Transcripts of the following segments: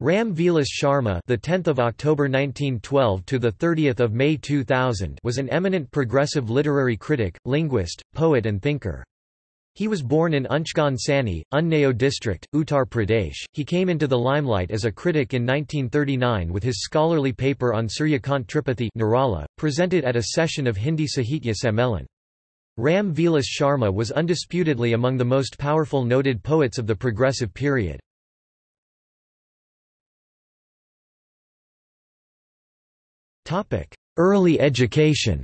Ram Vilas Sharma, the 10th of October 1912 to the 30th of May 2000, was an eminent progressive literary critic, linguist, poet and thinker. He was born in Unchgaon Sani, Unnao district, Uttar Pradesh. He came into the limelight as a critic in 1939 with his scholarly paper on Suryakant Tripathi Nirala, presented at a session of Hindi Sahitya Sammelan. Ram Vilas Sharma was undisputedly among the most powerful noted poets of the progressive period. Early education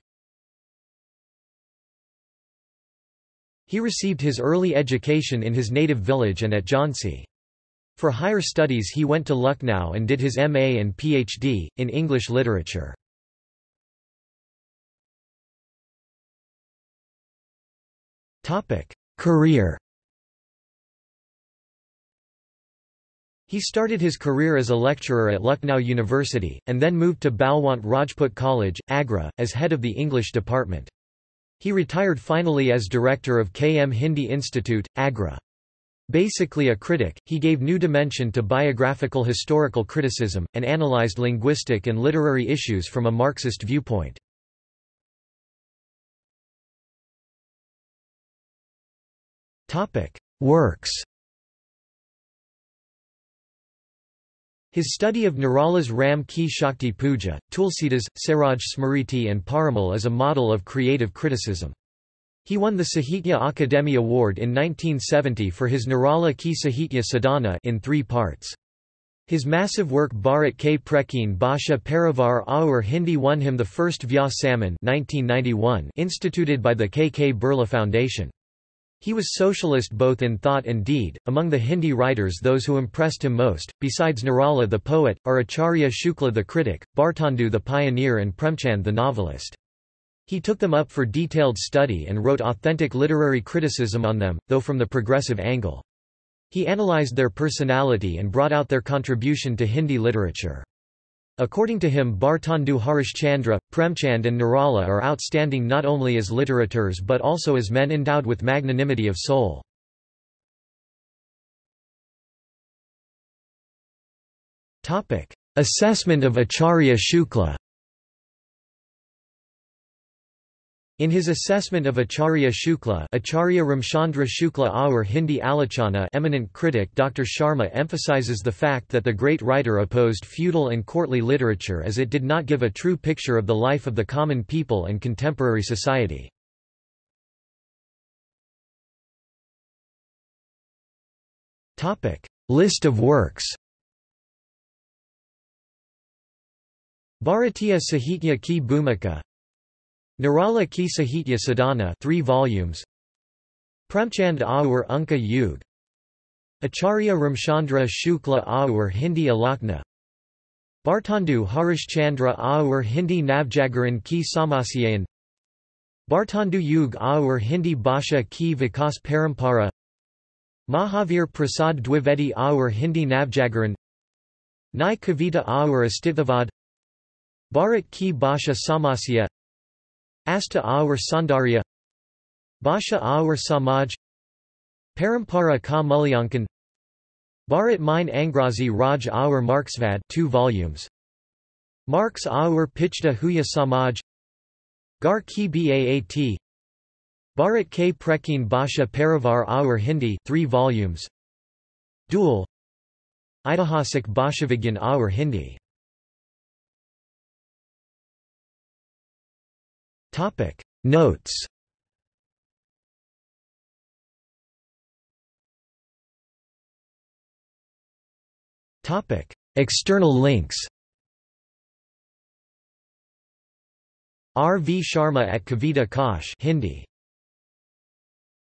He received his early education in his native village and at Jhansi. For higher studies he went to Lucknow and did his MA and PhD, in English literature. Career He started his career as a lecturer at Lucknow University, and then moved to Balwant Rajput College, Agra, as head of the English department. He retired finally as director of KM Hindi Institute, Agra. Basically a critic, he gave new dimension to biographical historical criticism, and analyzed linguistic and literary issues from a Marxist viewpoint. Works His study of Nirala's Ram Ki Shakti Puja, Tulsidas, Saroj Smriti and Parimal is a model of creative criticism. He won the Sahitya Akademi Award in 1970 for his Nirala Ki Sahitya Sadhana in three parts. His massive work Bharat K Prachin Bhasha Parivar Aur Hindi won him the first Vyas 1991 instituted by the K. K. Birla Foundation. He was socialist both in thought and deed. Among the Hindi writers, those who impressed him most, besides Nirala the poet, are Acharya Shukla the critic, Bharatendu the pioneer, and Premchand the novelist. He took them up for detailed study and wrote authentic literary criticism on them, though from the progressive angle. He analyzed their personality and brought out their contribution to Hindi literature. According to him Bharatendu Harishchandra, Premchand and Nirala are outstanding not only as literateurs but also as men endowed with magnanimity of soul. Assessment of Acharya Shukla In his assessment of Acharya Shukla Acharya Ramchandra Shukla Aur Hindi Alochana eminent critic Dr. Sharma emphasizes the fact that the great writer opposed feudal and courtly literature as it did not give a true picture of the life of the common people and contemporary society. List of works Bharatiya Sahitya Ki Bhumika Nirala Ki Sahitya Sadhana 3 volumes. Premchand Aur Unka Yug. Acharya Ramchandra Shukla Aur Hindi Alochana. Bharatendu Harishchandra Aur Hindi Navjagaran Ki Samasyayan. Bharatendu Yug Aur Hindi Bhasha Ki Vikas Parampara. Mahavir Prasad Dwivedi Aur Hindi Navjagaran. Nai Kavita Aur Astitavad Bharat Ki Bhasha Samasya Asta Aur Saundarya Bhasha Aur Samaj Parampara ka Mulyankan Bharat Mine Angrezi Raj Aur Marxvad 2 volumes. Marx Aur Pichta Huya Samaj Gar Ki Baat Bharat K Prachin Bhasha Parivar Aur Hindi 3 volumes. Dual. Itihasik Bhashavigyan Aur Hindi Topic Notes Topic External links R. V. Sharma at Kavita Kosh Hindi